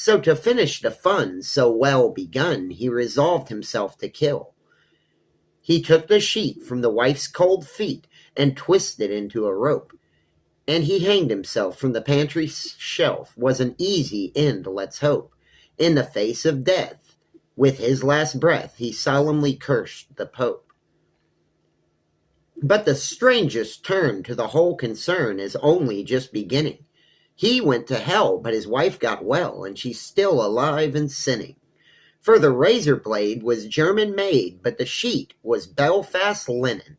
So to finish the fun so well begun, he resolved himself to kill. He took the sheet from the wife's cold feet and twisted into a rope, and he hanged himself from the pantry shelf. Was an easy end, let's hope. In the face of death, with his last breath, he solemnly cursed the Pope. But the strangest turn to the whole concern is only just beginning. He went to hell, but his wife got well, and she's still alive and sinning. For the razor blade was German made, but the sheet was Belfast linen.